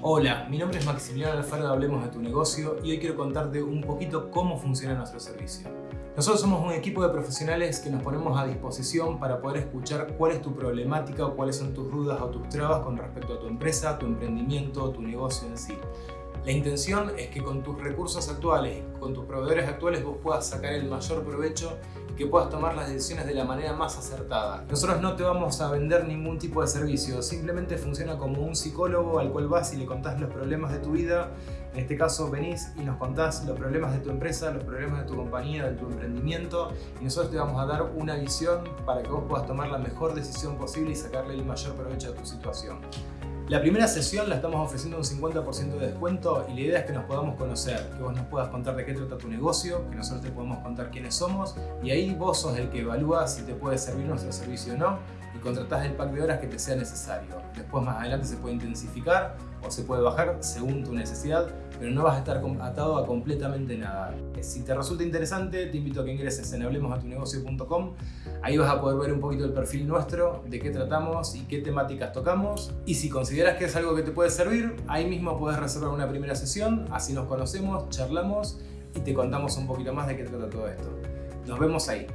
Hola, mi nombre es Maximiliano Alfaro Hablemos de tu Negocio y hoy quiero contarte un poquito cómo funciona nuestro servicio. Nosotros somos un equipo de profesionales que nos ponemos a disposición para poder escuchar cuál es tu problemática o cuáles son tus dudas o tus trabas con respecto a tu empresa, tu emprendimiento, tu negocio en sí. La intención es que con tus recursos actuales, con tus proveedores actuales, vos puedas sacar el mayor provecho y que puedas tomar las decisiones de la manera más acertada. Nosotros no te vamos a vender ningún tipo de servicio, simplemente funciona como un psicólogo al cual vas y le contás los problemas de tu vida. En este caso venís y nos contás los problemas de tu empresa, los problemas de tu compañía, de tu emprendimiento y nosotros te vamos a dar una visión para que vos puedas tomar la mejor decisión posible y sacarle el mayor provecho a tu situación. La primera sesión la estamos ofreciendo un 50% de descuento y la idea es que nos podamos conocer, que vos nos puedas contar de qué trata tu negocio, que nosotros te podemos contar quiénes somos y ahí vos sos el que evalúa si te puede servir nuestro servicio o no y contratás el pack de horas que te sea necesario. Después más adelante se puede intensificar o se puede bajar según tu necesidad, pero no vas a estar atado a completamente nada. Si te resulta interesante, te invito a que ingreses en hablemosatunegocio.com. Ahí vas a poder ver un poquito el perfil nuestro, de qué tratamos y qué temáticas tocamos. Y si consideras que es algo que te puede servir, ahí mismo puedes reservar una primera sesión, así nos conocemos, charlamos y te contamos un poquito más de qué trata todo esto. Nos vemos ahí.